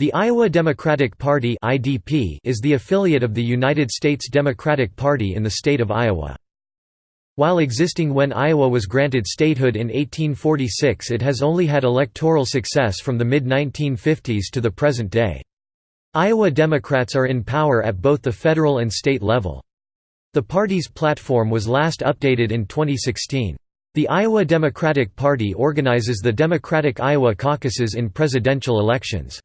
The Iowa Democratic Party is the affiliate of the United States Democratic Party in the state of Iowa. While existing when Iowa was granted statehood in 1846 it has only had electoral success from the mid-1950s to the present day. Iowa Democrats are in power at both the federal and state level. The party's platform was last updated in 2016. The Iowa Democratic Party organizes the Democratic Iowa caucuses in presidential elections.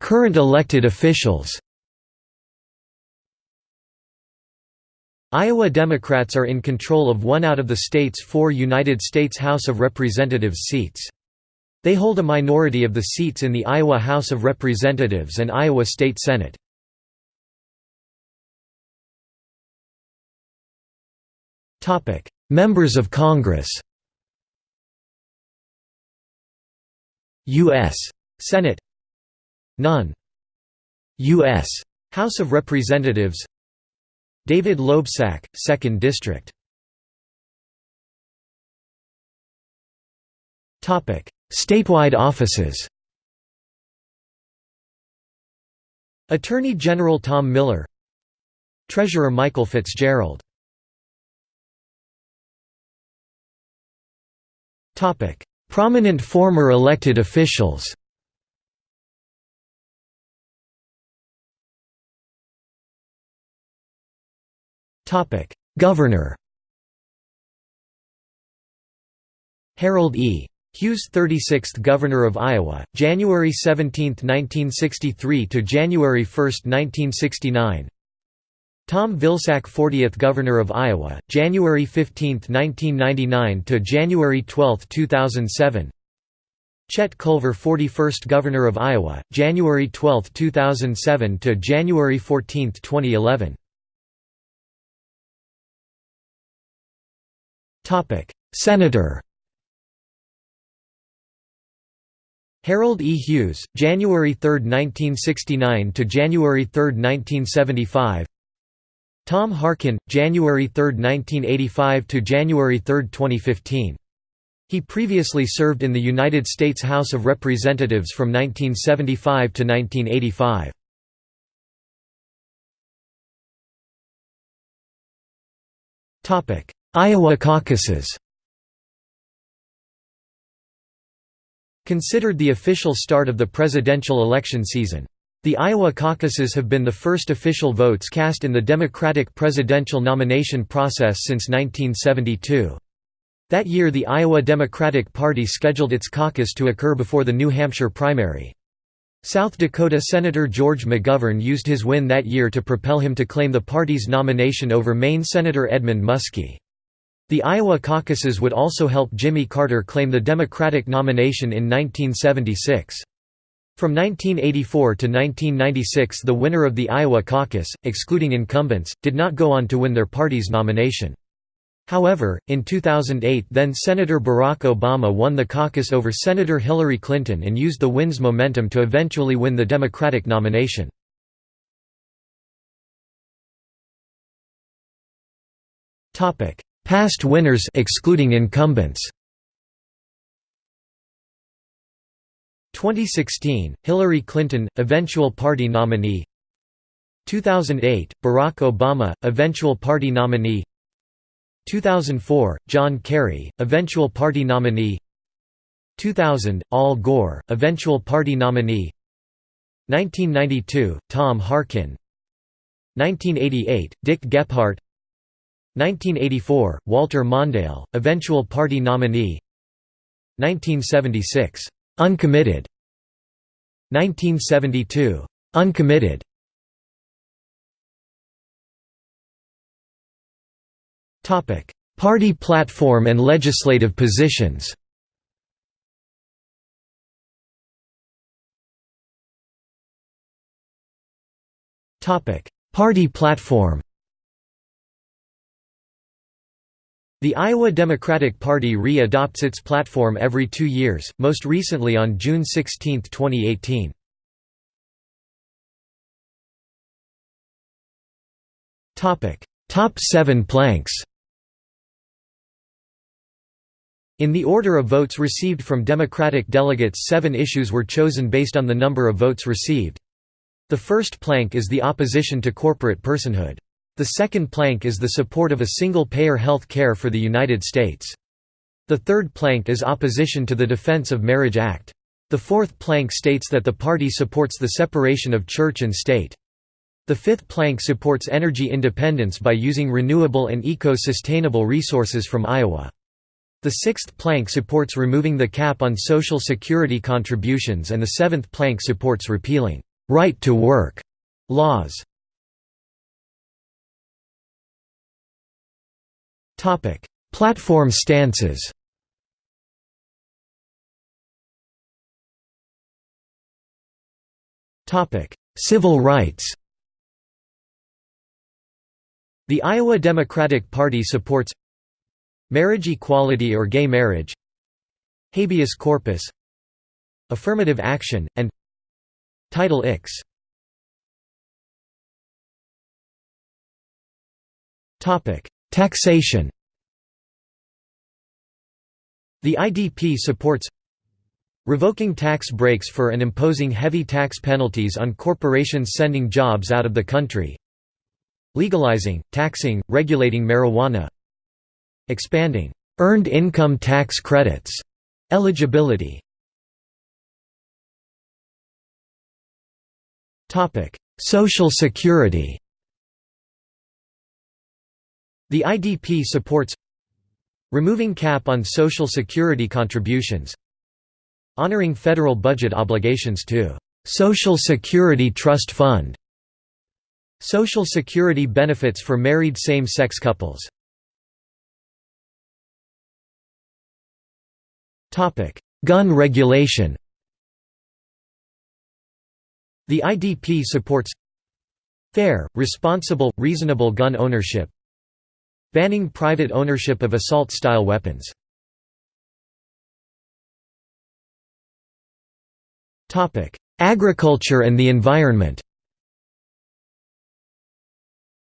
Current elected officials Iowa Democrats are in control of one out of the state's four United States House of Representatives seats. They hold a minority of the seats in the Iowa House of Representatives and Iowa State Senate. Members of Congress U.S. Senate None. U.S. House of Representatives. David Loebsack, 2nd District. Statewide offices. Attorney General Tom Miller. Treasurer Michael Fitzgerald. Prominent former elected officials Governor Harold E. Hughes 36th Governor of Iowa, January 17, 1963 to January 1, 1969 Tom Vilsack 40th Governor of Iowa, January 15, 1999 to January 12, 2007 Chet Culver 41st Governor of Iowa, January 12, 2007 to January 14, 2011 Senator Harold E. Hughes, January 3, 1969 to January 3, 1975. Tom Harkin, January 3, 1985 to January 3, 2015. He previously served in the United States House of Representatives from 1975 to 1985. Topic: Iowa caucuses Considered the official start of the presidential election season. The Iowa caucuses have been the first official votes cast in the Democratic presidential nomination process since 1972. That year the Iowa Democratic Party scheduled its caucus to occur before the New Hampshire primary. South Dakota Senator George McGovern used his win that year to propel him to claim the party's nomination over Maine Senator Edmund Muskie. The Iowa caucuses would also help Jimmy Carter claim the Democratic nomination in 1976. From 1984 to 1996 the winner of the Iowa caucus, excluding incumbents, did not go on to win their party's nomination. However, in 2008 then-Senator Barack Obama won the caucus over Senator Hillary Clinton and used the win's momentum to eventually win the Democratic nomination. Past winners excluding incumbents. 2016 Hillary Clinton eventual party nominee. 2008 Barack Obama eventual party nominee. 2004 John Kerry eventual party nominee. 2000 Al Gore eventual party nominee. 1992 Tom Harkin. 1988 Dick Gephardt 1984, Walter Mondale, eventual party nominee. 1976, "'Uncommitted' 1972, "'Uncommitted' Party platform and legislative positions. Party platform The Iowa Democratic Party re-adopts its platform every two years, most recently on June 16, 2018. Top 7 planks In the order of votes received from Democratic delegates seven issues were chosen based on the number of votes received. The first plank is the opposition to corporate personhood. The second plank is the support of a single-payer health care for the United States. The third plank is opposition to the Defense of Marriage Act. The fourth plank states that the party supports the separation of church and state. The fifth plank supports energy independence by using renewable and eco-sustainable resources from Iowa. The sixth plank supports removing the cap on Social Security contributions and the seventh plank supports repealing «right to work» laws. Platform stances Civil rights The Iowa Democratic Party supports Marriage equality or gay marriage Habeas corpus Affirmative action, and Title Ix Taxation The IDP supports Revoking tax breaks for and imposing heavy tax penalties on corporations sending jobs out of the country Legalizing, taxing, regulating marijuana Expanding earned income tax credits eligibility. Topic: Social Security. The IDP supports removing cap on Social Security contributions, honoring federal budget obligations to Social Security Trust Fund, Social Security benefits for married same-sex couples. Gun regulation. The IDP supports fair, responsible, reasonable gun ownership banning private ownership of assault-style weapons. Agriculture and the environment.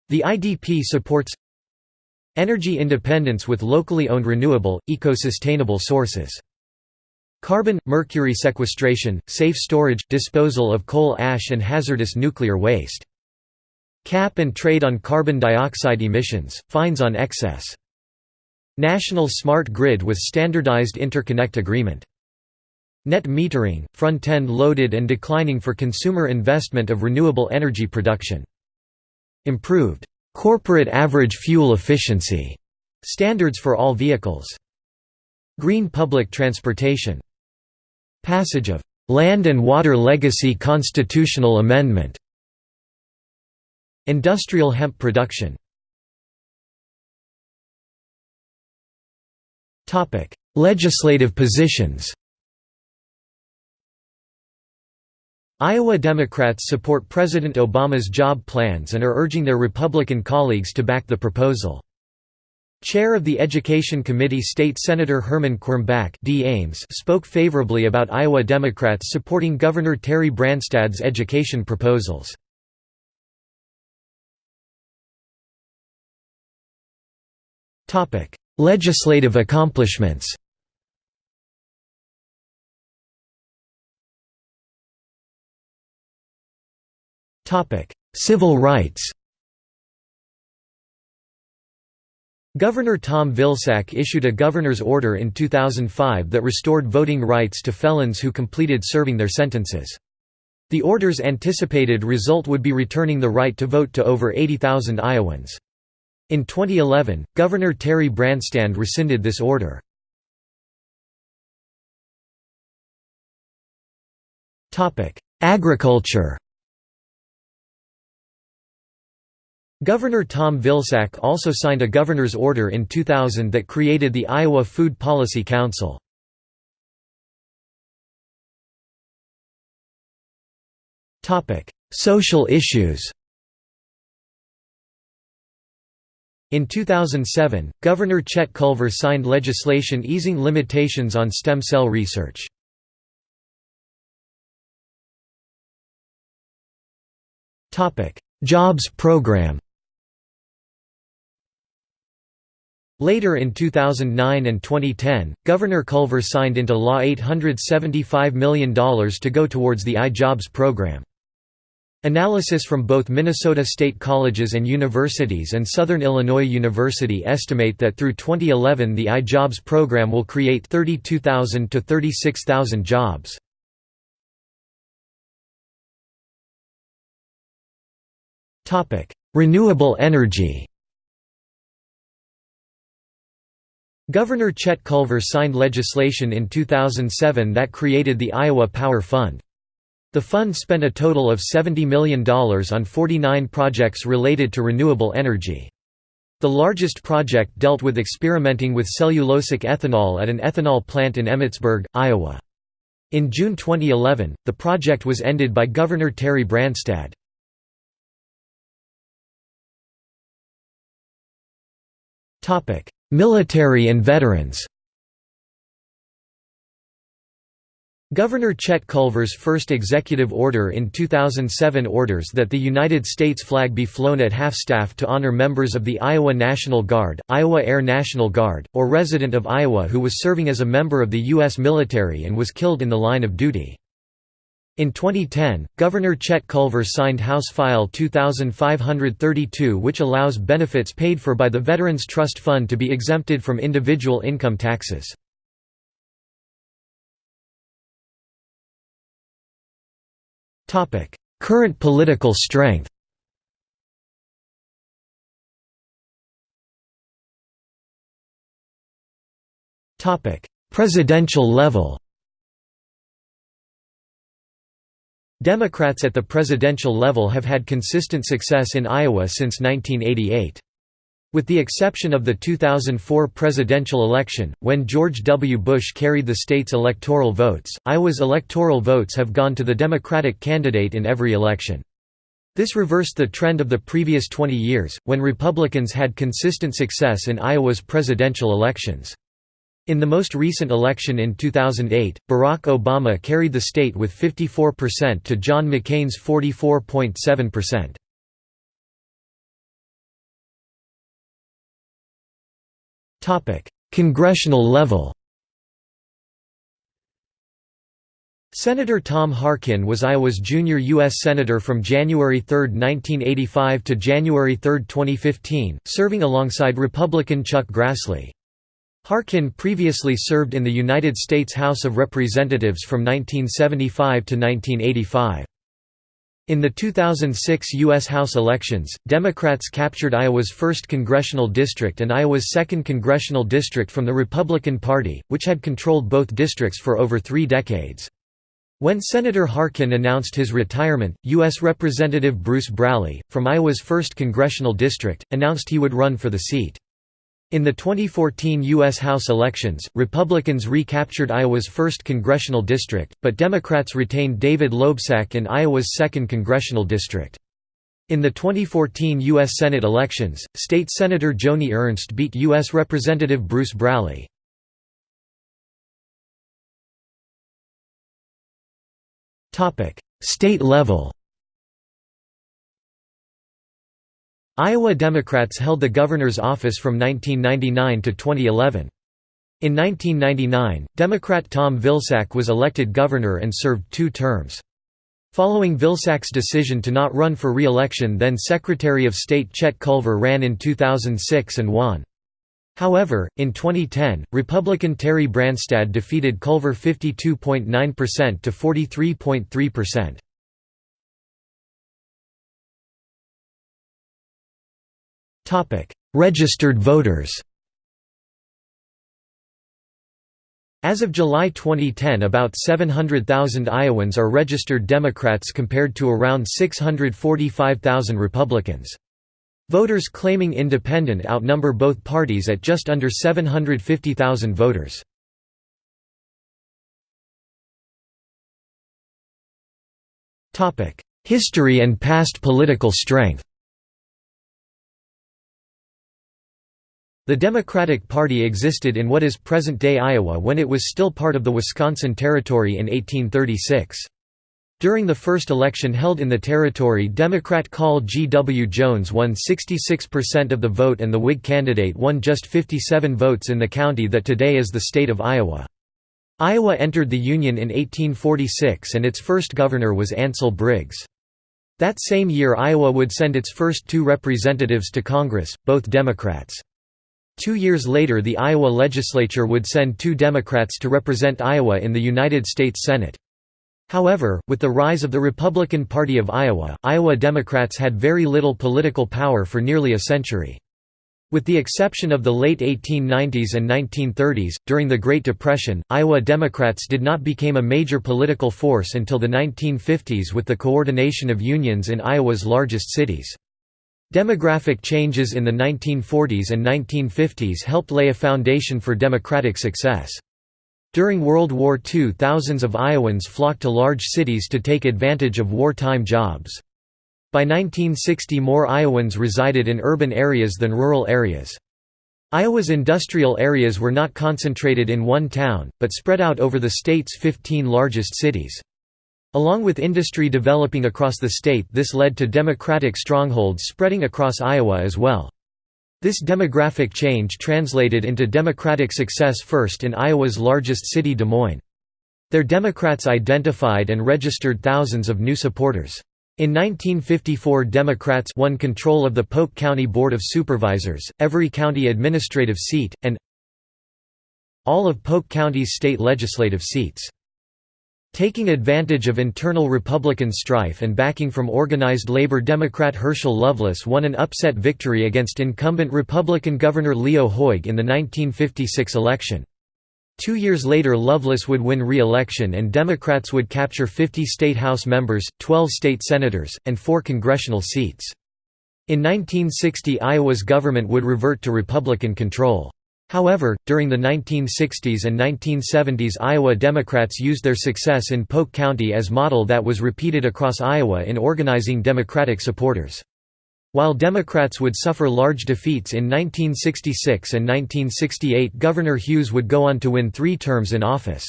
The IDP supports energy independence with locally owned renewable, eco-sustainable sources. Carbon, mercury sequestration, safe storage, disposal of coal ash and hazardous nuclear waste. Cap and trade on carbon dioxide emissions, fines on excess. National smart grid with standardized interconnect agreement. Net metering, front-end loaded and declining for consumer investment of renewable energy production. Improved corporate average fuel efficiency standards for all vehicles. Green public transportation Passage of Land and Water Legacy Constitutional Amendment Industrial hemp production Legislative positions Iowa Democrats support President Obama's job plans and are urging their Republican colleagues to back the proposal. Chair of the Education Committee State Senator Herman Quirmbach D. Ames spoke favorably about Iowa Democrats supporting Governor Terry Branstad's education proposals. Legislative accomplishments Topic: Civil rights Governor Tom Vilsack issued a governor's order in 2005 that restored voting rights to felons who completed serving their sentences. The order's anticipated result would be returning the right to vote to over 80,000 Iowans. In 2011, Governor Terry Branstad rescinded this order. Agriculture Governor Tom Vilsack also signed a governor's order in 2000 that created the Iowa Food Policy Council. Social issues In 2007, Governor Chet Culver signed legislation easing limitations on stem cell research. Jobs program Later in 2009 and 2010, Governor Culver signed into law $875 million to go towards the iJobs program. Analysis from both Minnesota State Colleges and Universities and Southern Illinois University estimate that through 2011 the iJobs program will create 32,000 to 36,000 jobs. Renewable energy Governor Chet Culver signed legislation in 2007 that created the Iowa Power Fund. The fund spent a total of $70 million on 49 projects related to renewable energy. The largest project dealt with experimenting with cellulosic ethanol at an ethanol plant in Emmetsburg, Iowa. In June 2011, the project was ended by Governor Terry Branstad. Military and veterans Governor Chet Culver's first executive order in 2007 orders that the United States flag be flown at half-staff to honor members of the Iowa National Guard, Iowa Air National Guard, or resident of Iowa who was serving as a member of the U.S. military and was killed in the line of duty. In 2010, Governor Chet Culver signed House File 2532 which allows benefits paid for by the Veterans Trust Fund to be exempted from individual income taxes. Current political strength Presidential level Democrats at the presidential level have had consistent success in Iowa since 1988. With the exception of the 2004 presidential election, when George W. Bush carried the state's electoral votes, Iowa's electoral votes have gone to the Democratic candidate in every election. This reversed the trend of the previous 20 years, when Republicans had consistent success in Iowa's presidential elections. In the most recent election in 2008, Barack Obama carried the state with 54% to John McCain's 44.7%. Congressional level Senator Tom Harkin was Iowa's junior U.S. Senator from January 3, 1985 to January 3, 2015, serving alongside Republican Chuck Grassley. Harkin previously served in the United States House of Representatives from 1975 to 1985. In the 2006 U.S. House elections, Democrats captured Iowa's 1st congressional district and Iowa's 2nd congressional district from the Republican Party, which had controlled both districts for over three decades. When Senator Harkin announced his retirement, U.S. Representative Bruce Braley, from Iowa's 1st congressional district, announced he would run for the seat. In the 2014 U.S. House elections, Republicans recaptured Iowa's 1st congressional district, but Democrats retained David Loebsack in Iowa's 2nd congressional district. In the 2014 U.S. Senate elections, State Senator Joni Ernst beat U.S. Representative Bruce Braley. State level Iowa Democrats held the governor's office from 1999 to 2011. In 1999, Democrat Tom Vilsack was elected governor and served two terms. Following Vilsack's decision to not run for re-election then Secretary of State Chet Culver ran in 2006 and won. However, in 2010, Republican Terry Branstad defeated Culver 52.9% to 43.3%. Registered voters As of July 2010 about 700,000 Iowans are registered Democrats compared to around 645,000 Republicans. Voters claiming independent outnumber both parties at just under 750,000 voters. History and past political strength The Democratic Party existed in what is present-day Iowa when it was still part of the Wisconsin Territory in 1836. During the first election held in the territory Democrat Call G. W. Jones won 66% of the vote and the Whig candidate won just 57 votes in the county that today is the state of Iowa. Iowa entered the Union in 1846 and its first governor was Ansel Briggs. That same year Iowa would send its first two representatives to Congress, both Democrats. Two years later the Iowa legislature would send two Democrats to represent Iowa in the United States Senate. However, with the rise of the Republican Party of Iowa, Iowa Democrats had very little political power for nearly a century. With the exception of the late 1890s and 1930s, during the Great Depression, Iowa Democrats did not become a major political force until the 1950s with the coordination of unions in Iowa's largest cities. Demographic changes in the 1940s and 1950s helped lay a foundation for Democratic success. During World War II thousands of Iowans flocked to large cities to take advantage of wartime jobs. By 1960 more Iowans resided in urban areas than rural areas. Iowa's industrial areas were not concentrated in one town, but spread out over the state's 15 largest cities. Along with industry developing across the state this led to democratic strongholds spreading across Iowa as well. This demographic change translated into Democratic success first in Iowa's largest city Des Moines. Their Democrats identified and registered thousands of new supporters. In 1954 Democrats won control of the Polk County Board of Supervisors, every county administrative seat, and all of Polk County's state legislative seats. Taking advantage of internal Republican strife and backing from organized labor Democrat Herschel Loveless won an upset victory against incumbent Republican Governor Leo Hoegh in the 1956 election. Two years later Loveless would win re-election and Democrats would capture 50 state House members, 12 state senators, and four congressional seats. In 1960 Iowa's government would revert to Republican control. However, during the 1960s and 1970s Iowa Democrats used their success in Polk County as model that was repeated across Iowa in organizing Democratic supporters. While Democrats would suffer large defeats in 1966 and 1968 Governor Hughes would go on to win three terms in office.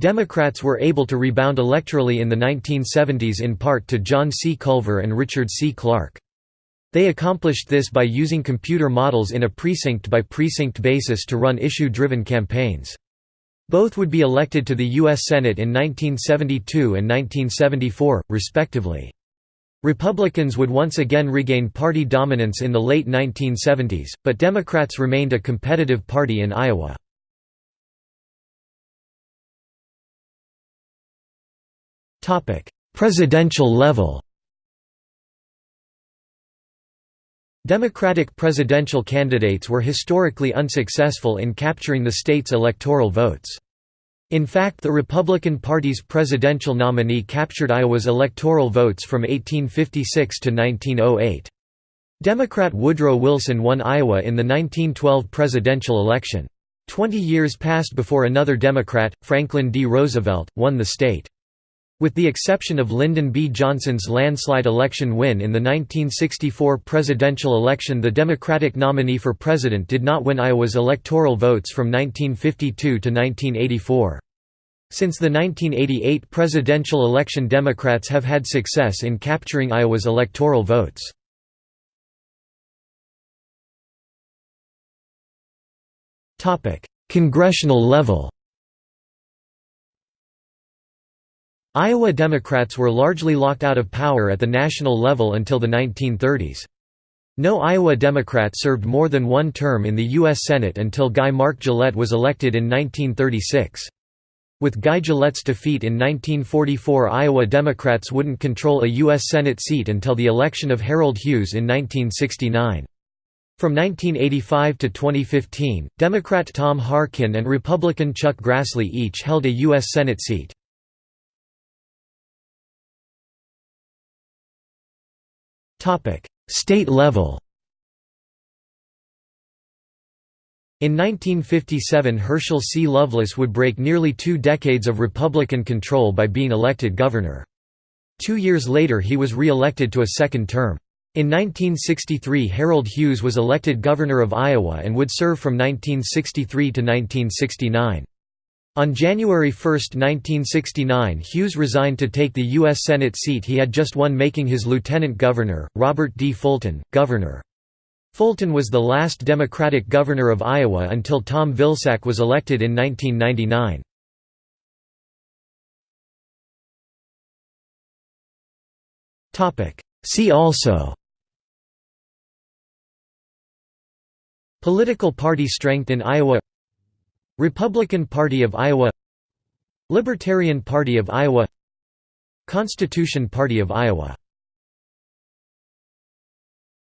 Democrats were able to rebound electorally in the 1970s in part to John C. Culver and Richard C. Clark. They accomplished this by using computer models in a precinct-by-precinct basis to run issue-driven campaigns. Both would be elected to the U.S. Senate in 1972 and 1974, respectively. Republicans would once again regain party dominance in the late 1970s, but Democrats remained a competitive party in Iowa. Presidential level Democratic presidential candidates were historically unsuccessful in capturing the state's electoral votes. In fact the Republican Party's presidential nominee captured Iowa's electoral votes from 1856 to 1908. Democrat Woodrow Wilson won Iowa in the 1912 presidential election. Twenty years passed before another Democrat, Franklin D. Roosevelt, won the state. With the exception of Lyndon B. Johnson's landslide election win in the 1964 presidential election the Democratic nominee for president did not win Iowa's electoral votes from 1952 to 1984. Since the 1988 presidential election Democrats have had success in capturing Iowa's electoral votes. Congressional level Iowa Democrats were largely locked out of power at the national level until the 1930s. No Iowa Democrat served more than one term in the U.S. Senate until Guy Mark Gillette was elected in 1936. With Guy Gillette's defeat in 1944 Iowa Democrats wouldn't control a U.S. Senate seat until the election of Harold Hughes in 1969. From 1985 to 2015, Democrat Tom Harkin and Republican Chuck Grassley each held a U.S. Senate seat. State level In 1957 Herschel C. Loveless would break nearly two decades of Republican control by being elected governor. Two years later he was re-elected to a second term. In 1963 Harold Hughes was elected governor of Iowa and would serve from 1963 to 1969. On January 1, 1969 Hughes resigned to take the U.S. Senate seat he had just won making his lieutenant governor, Robert D. Fulton, governor. Fulton was the last Democratic governor of Iowa until Tom Vilsack was elected in 1999. See also Political party strength in Iowa Republican Party of Iowa Libertarian Party of Iowa Constitution Party of Iowa